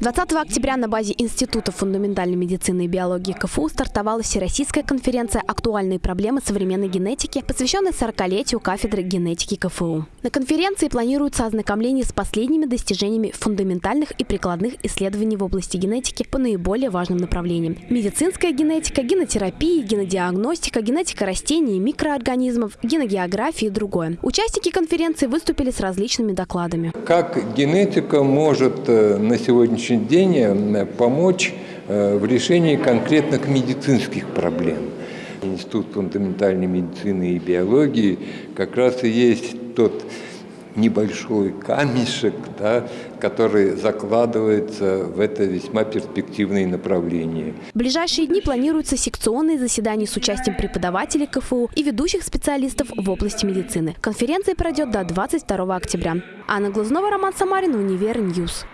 20 октября на базе Института фундаментальной медицины и биологии КФУ стартовала Всероссийская конференция «Актуальные проблемы современной генетики», посвященная 40-летию кафедры генетики КФУ. На конференции планируется ознакомление с последними достижениями фундаментальных и прикладных исследований в области генетики по наиболее важным направлениям. Медицинская генетика, генотерапия, генодиагностика, генетика растений и микроорганизмов, геногеография и другое. Участники конференции выступили с различными докладами. Как генетика может э, на сегодняшний сегодняшний день э, помочь э, в решении конкретных медицинских проблем. Институт фундаментальной медицины и биологии как раз и есть тот небольшой камешек, да, который закладывается в это весьма перспективное направление. В ближайшие дни планируются секционные заседания с участием преподавателей КФУ и ведущих специалистов в области медицины. Конференция пройдет до 22 октября. Анна Глазнова, Роман Самарин, Универ Ньюс.